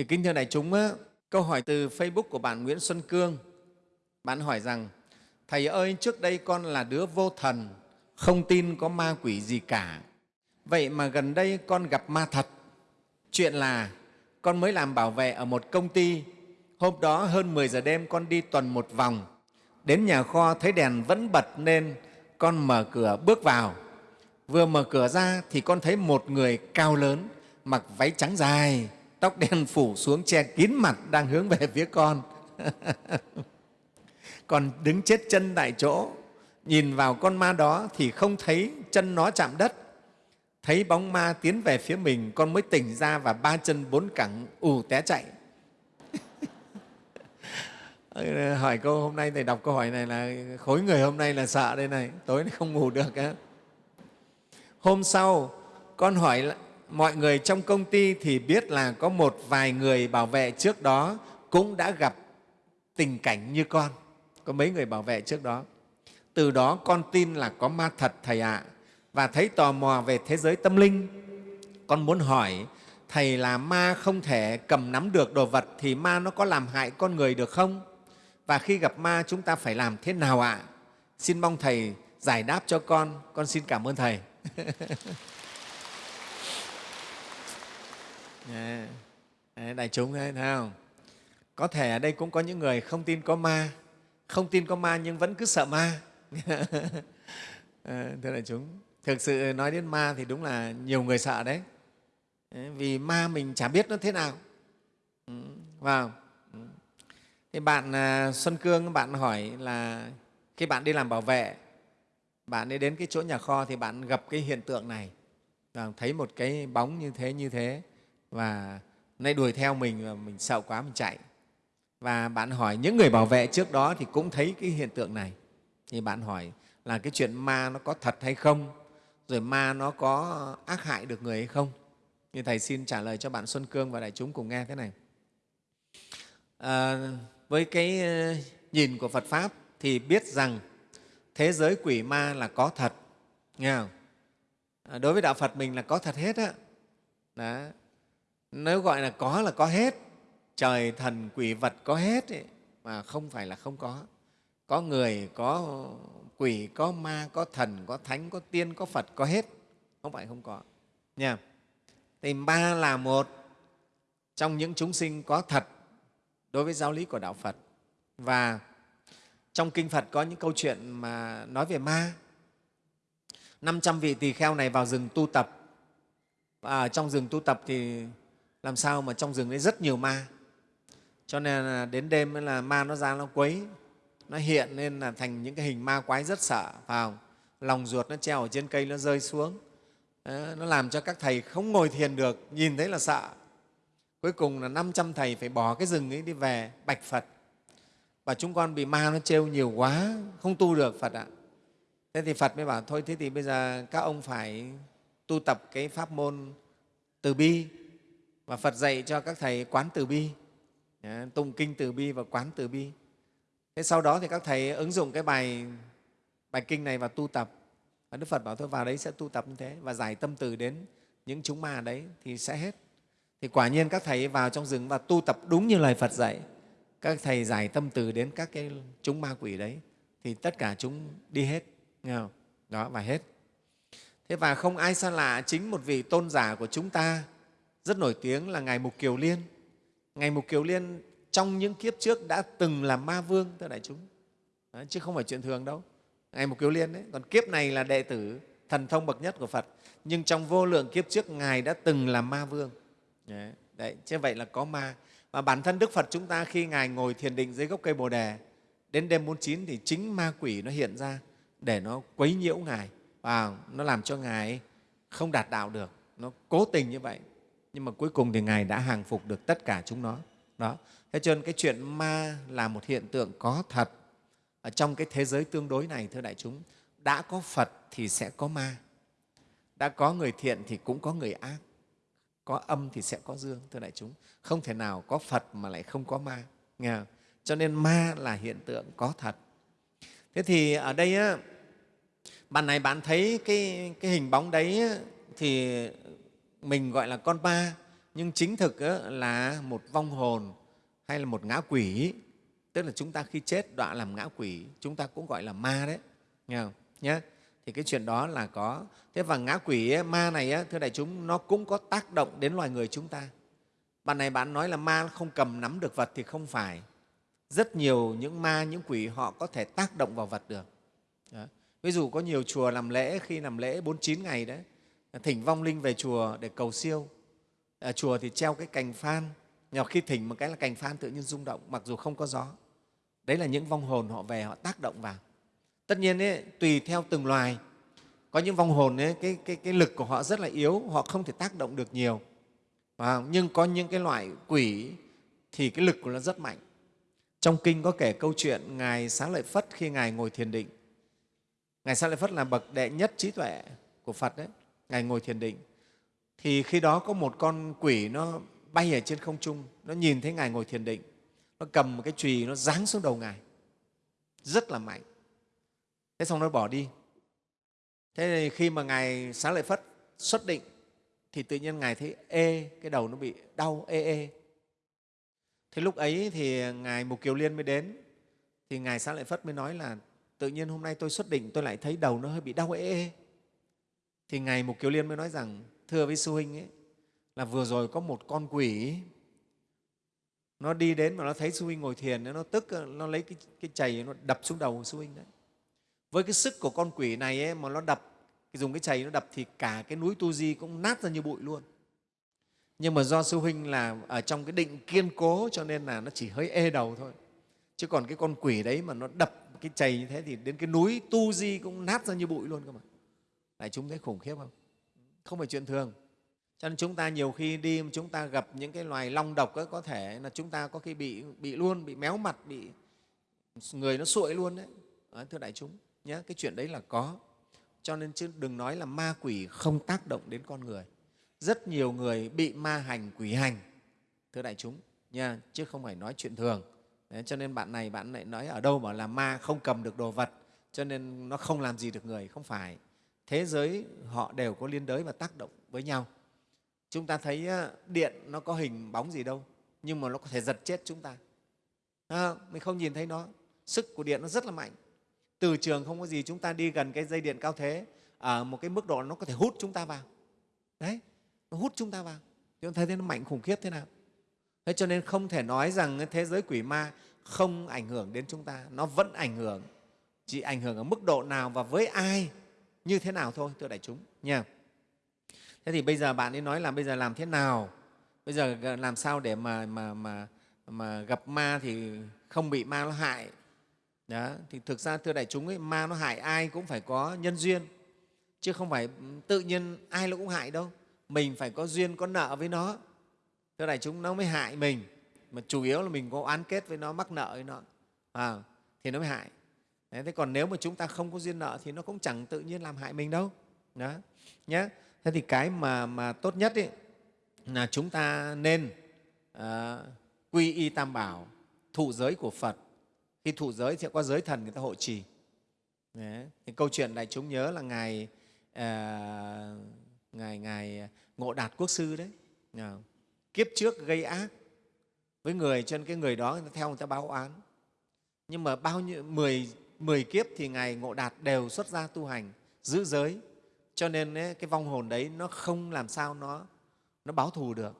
Thì kính thưa đại chúng, á, câu hỏi từ Facebook của bạn Nguyễn Xuân Cương. Bạn hỏi rằng, Thầy ơi, trước đây con là đứa vô thần, không tin có ma quỷ gì cả. Vậy mà gần đây con gặp ma thật. Chuyện là con mới làm bảo vệ ở một công ty. Hôm đó hơn 10 giờ đêm con đi tuần một vòng. Đến nhà kho thấy đèn vẫn bật nên con mở cửa bước vào. Vừa mở cửa ra thì con thấy một người cao lớn, mặc váy trắng dài, tóc đen phủ xuống che kín mặt đang hướng về phía con. còn đứng chết chân tại chỗ, nhìn vào con ma đó thì không thấy chân nó chạm đất. Thấy bóng ma tiến về phía mình, con mới tỉnh ra và ba chân bốn cẳng ù té chạy. hỏi câu hôm nay thầy đọc câu hỏi này là khối người hôm nay là sợ đây này tối nay không ngủ được á hôm sau con hỏi mọi người trong công ty thì biết là có một vài người bảo vệ trước đó cũng đã gặp tình cảnh như con. Có mấy người bảo vệ trước đó. Từ đó con tin là có ma thật, thầy ạ. Và thấy tò mò về thế giới tâm linh. Con muốn hỏi, thầy là ma không thể cầm nắm được đồ vật thì ma nó có làm hại con người được không? Và khi gặp ma chúng ta phải làm thế nào ạ? Xin mong thầy giải đáp cho con. Con xin cảm ơn thầy. Dạ. Dạ, đại chúng thấy không có thể ở đây cũng có những người không tin có ma không tin có ma nhưng vẫn cứ sợ ma. À, thưa đại chúng thực sự nói đến ma thì đúng là nhiều người sợ đấy. Vì ma mình chả biết nó thế nào. Ừ, vào. Ừ. thì bạn à, xuân cương bạn hỏi là khi bạn đi làm bảo vệ bạn đi đến cái chỗ nhà kho thì bạn gặp cái hiện tượng này. Thấy một cái bóng như thế như thế và nay đuổi theo mình và mình sợ quá mình chạy. Và bạn hỏi những người bảo vệ trước đó thì cũng thấy cái hiện tượng này. Thì bạn hỏi là cái chuyện ma nó có thật hay không? Rồi ma nó có ác hại được người hay không? Như thầy xin trả lời cho bạn xuân cương và đại chúng cùng nghe thế này. À, với cái ờ, nhìn của phật pháp thì biết rằng thế giới quỷ ma là có thật. Nghe không? À, đối với đạo phật mình là có thật hết á. Đó nếu gọi là có là có hết. Trời thần quỷ vật có hết ấy, mà không phải là không có. Có người có quỷ có ma có thần có thánh có tiên có phật có hết. Không phải không có. Nha. Thì ma là một. Trong những chúng sinh có thật đối với giáo lý của đạo phật. Và trong kinh phật có những câu chuyện mà nói về ma. 500 vị tỳ kheo này vào rừng tu tập. Và trong rừng tu tập thì làm sao mà trong rừng đấy rất nhiều ma. Cho nên là đến đêm là ma nó ra nó quấy nó hiện nên là thành những cái hình ma quái rất sợ vào. Lòng ruột nó treo ở trên cây nó rơi xuống. Đó, nó làm cho các thầy không ngồi thiền được nhìn thấy là sợ. Cuối cùng là 500 thầy phải bỏ cái rừng ấy đi về bạch phật. Và chúng con bị ma nó trêu nhiều quá không tu được phật ạ. Thế thì phật mới bảo thôi thế thì bây giờ các ông phải tu tập cái pháp môn từ bi và phật dạy cho các thầy quán từ bi. Tụng kinh từ bi và quán từ bi. Thế sau đó thì các thầy ứng dụng cái bài bài kinh này và tu tập. Và đức phật bảo thôi, vào đấy sẽ tu tập như thế và giải tâm từ đến những chúng ma đấy thì sẽ hết. Thì quả nhiên các thầy vào trong rừng và tu tập đúng như lời phật dạy. Các thầy giải tâm từ đến các cái chúng ma quỷ đấy thì tất cả chúng đi hết. Nghe không? đó, và hết. Thế và không ai xa lạ chính một vị tôn giả của chúng ta rất nổi tiếng là ngài mục kiều liên. Ngài mục kiều liên trong những kiếp trước đã từng là ma vương thưa đại chúng. Đó, chứ không phải chuyện thường đâu. Ngài mục kiều liên đấy còn kiếp này là đệ tử thần thông bậc nhất của phật nhưng trong vô lượng kiếp trước ngài đã từng là ma vương. Đấy, đấy chứ vậy là có ma. Và bản thân đức phật chúng ta khi ngài ngồi thiền định dưới gốc cây bồ đề đến đêm bốn chín thì chính ma quỷ nó hiện ra để nó quấy nhiễu ngài. Và nó làm cho ngài không đạt đạo được. Nó cố tình như vậy nhưng mà cuối cùng thì ngài đã hàng phục được tất cả chúng nó. Đó. Thế cho nên cái chuyện ma là một hiện tượng có thật. Ở trong cái thế giới tương đối này thưa đại chúng đã có phật thì sẽ có ma. Đã có người thiện thì cũng có người ác. Có âm thì sẽ có dương thưa đại chúng. Không thể nào có phật mà lại không có ma nghe không? cho nên ma là hiện tượng có thật. Thế thì ở đây á, bạn này bạn thấy cái, cái hình bóng đấy á, thì mình gọi là con ma nhưng chính thực là một vong hồn hay là một ngã quỷ tức là chúng ta khi chết đọa làm ngã quỷ chúng ta cũng gọi là ma đấy nghe không? Nhé thì cái chuyện đó là có. Thế và ngã quỷ ấy, ma này ấy, thưa đại chúng nó cũng có tác động đến loài người chúng ta. Bạn này bạn nói là ma không cầm nắm được vật thì không phải. Rất nhiều những ma những quỷ họ có thể tác động vào vật được. Đó. ví dụ có nhiều chùa làm lễ khi làm lễ 49 ngày đấy thỉnh vong linh về chùa để cầu siêu. À, chùa thì treo cái cành phan. Nhỏ khi thỉnh một cái là cành phan tự nhiên rung động mặc dù không có gió. Đấy là những vong hồn họ về họ tác động vào. Tất nhiên ấy, tùy theo từng loài. Có những vong hồn ấy, cái, cái, cái lực của họ rất là yếu họ không thể tác động được nhiều. À, nhưng có những cái loại quỷ thì cái lực của nó rất mạnh. Trong kinh có kể câu chuyện ngài xá lợi phất khi ngài ngồi thiền định. Ngài xá lợi phất là bậc đệ nhất trí tuệ của phật đấy ngài ngồi thiền định. Thì khi đó có một con quỷ nó bay ở trên không trung, nó nhìn thấy ngài ngồi thiền định. Nó cầm một cái chùy, nó giáng xuống đầu ngài. Rất là mạnh. Thế xong nó bỏ đi. Thế thì khi mà ngài xá lợi phất xuất định, thì tự nhiên ngài thấy ê, cái đầu nó bị đau, ê ê. Thế lúc ấy thì ngài mục kiều liên mới đến. Thì ngài xá lợi phất mới nói là, tự nhiên hôm nay tôi xuất định, tôi lại thấy đầu nó hơi bị đau, ê ê thì ngài mục kiều liên mới nói rằng thưa với sư huynh ấy là vừa rồi có một con quỷ nó đi đến mà nó thấy sư huynh ngồi thiền nó tức nó lấy cái, cái chày nó đập xuống đầu sư huynh đấy. Với cái sức của con quỷ này ấy, mà nó đập dùng cái chày nó đập thì cả cái núi tu di cũng nát ra như bụi luôn. Nhưng mà do sư huynh là ở trong cái định kiên cố cho nên là nó chỉ hơi ê đầu thôi. Chứ còn cái con quỷ đấy mà nó đập cái chày như thế thì đến cái núi tu di cũng nát ra như bụi luôn cơ mà đại chúng thấy khủng khiếp không? Không phải chuyện thường. Cho nên chúng ta nhiều khi đi chúng ta gặp những cái loài long độc ấy, có thể là chúng ta có khi bị bị luôn bị méo mặt bị người nó sụi luôn đấy. À, thưa đại chúng nhé cái chuyện đấy là có. Cho nên chứ đừng nói là ma quỷ không tác động đến con người. Rất nhiều người bị ma hành quỷ hành thưa đại chúng nha chứ không phải nói chuyện thường. Đấy, cho nên bạn này bạn lại nói ở đâu bảo là ma không cầm được đồ vật cho nên nó không làm gì được người không phải thế giới họ đều có liên đới và tác động với nhau. Chúng ta thấy điện nó có hình bóng gì đâu nhưng mà nó có thể giật chết chúng ta. À, mình không nhìn thấy nó. Sức của điện nó rất là mạnh. Từ trường không có gì chúng ta đi gần cái dây điện cao thế ở một cái mức độ nó có thể hút chúng ta vào. Đấy nó hút chúng ta vào. Chúng ta thấy nó mạnh khủng khiếp thế nào. Thế cho nên không thể nói rằng thế giới quỷ ma không ảnh hưởng đến chúng ta. Nó vẫn ảnh hưởng chỉ ảnh hưởng ở mức độ nào và với ai như thế nào thôi thưa đại chúng nha. Thế thì bây giờ bạn ấy nói là bây giờ làm thế nào? Bây giờ làm sao để mà mà mà mà gặp ma thì không bị ma nó hại? Đó thì thực ra thưa đại chúng ấy ma nó hại ai cũng phải có nhân duyên chứ không phải ừ, tự nhiên ai nó cũng hại đâu. Mình phải có duyên có nợ với nó. Thưa đại chúng nó mới hại mình. Mà chủ yếu là mình có oán kết với nó mắc nợ với nó. À, thì nó mới hại thế còn nếu mà chúng ta không có duyên nợ thì nó cũng chẳng tự nhiên làm hại mình đâu. Đó nhé thế thì cái mà, mà tốt nhất ấy, là chúng ta nên à, quy y tam bảo thụ giới của phật. Khi thụ giới thì có giới thần người ta hộ trì. Đấy. Thì câu chuyện đại chúng nhớ là ngài à, ngài ngài ngộ đạt quốc sư đấy. À, kiếp trước gây ác. Với người cho nên cái người đó người ta theo người ta báo oán nhưng mà bao nhiêu mười mười kiếp thì ngài ngộ đạt đều xuất gia tu hành giữ giới. Cho nên ấy, cái vong hồn đấy nó không làm sao nó nó báo thù được.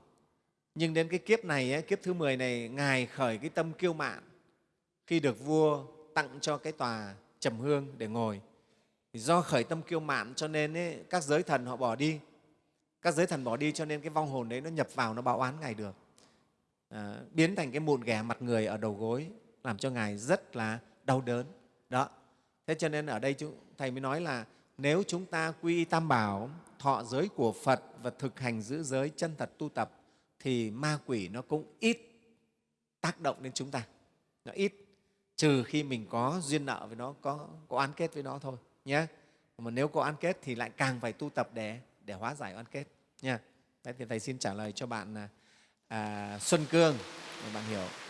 Nhưng đến cái kiếp này ấy, kiếp thứ 10 này ngài khởi cái tâm kiêu mạn. Khi được vua tặng cho cái tòa trầm hương để ngồi. Thì do khởi tâm kiêu mạn cho nên ấy, các giới thần họ bỏ đi. Các giới thần bỏ đi cho nên cái vong hồn đấy nó nhập vào nó báo oán ngài được. À, biến thành cái mụn ghẻ mặt người ở đầu gối làm cho ngài rất là đau đớn đó. Thế cho nên ở đây chúng, thầy mới nói là nếu chúng ta quy tam bảo thọ giới của phật và thực hành giữ giới chân thật tu tập thì ma quỷ nó cũng ít tác động đến chúng ta. Nó ít trừ khi mình có duyên nợ với nó có, có oán kết với nó thôi nhé mà nếu có oán kết thì lại càng phải tu tập để để hóa giải oán kết nha Đấy thì thầy xin trả lời cho bạn à, à Xuân Cương để bạn hiểu.